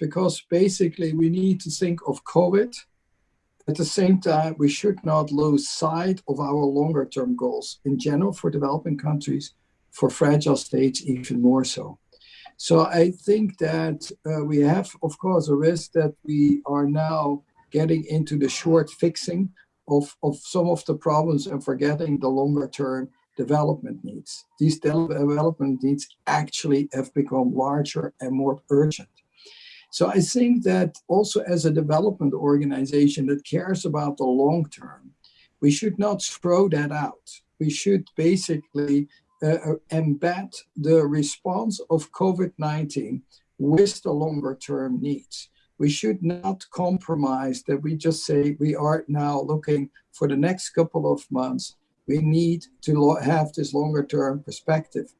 because basically we need to think of COVID. At the same time, we should not lose sight of our longer term goals in general for developing countries, for fragile states even more so. So I think that uh, we have, of course, a risk that we are now getting into the short fixing of, of some of the problems and forgetting the longer term development needs. These development needs actually have become larger and more urgent. So I think that also as a development organization that cares about the long term, we should not throw that out. We should basically uh, uh, embed the response of COVID-19 with the longer term needs. We should not compromise that we just say we are now looking for the next couple of months. We need to have this longer term perspective.